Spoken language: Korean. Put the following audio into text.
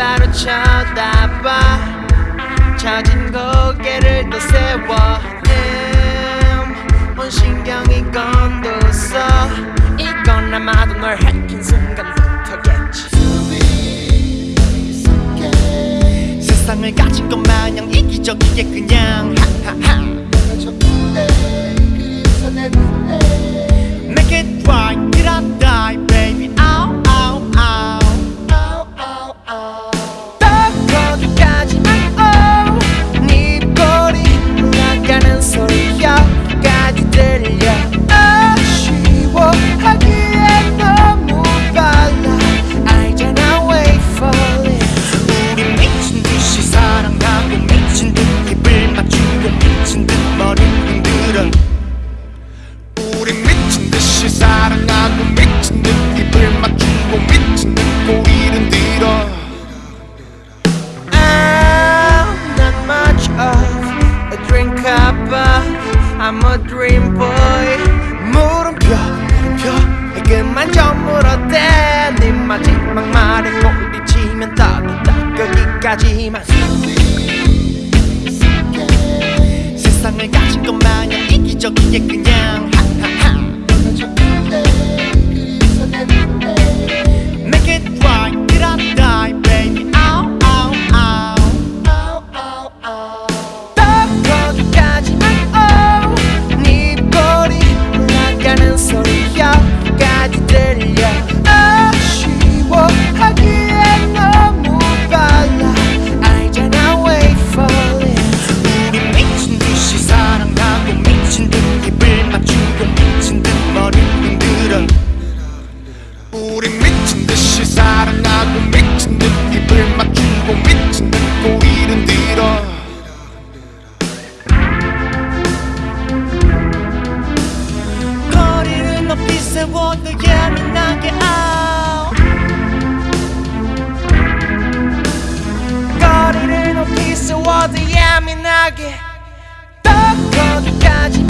바로 쳐다봐 찾은 고개를 또 세. 미친 것 마냥 이기적이게 그냥. 하하하. 하지만 세상을 가진 것 마냥 이기적이게 그냥 세워도 예민하게 out 거리를 높이 세워도 예민하게. 더 거기까지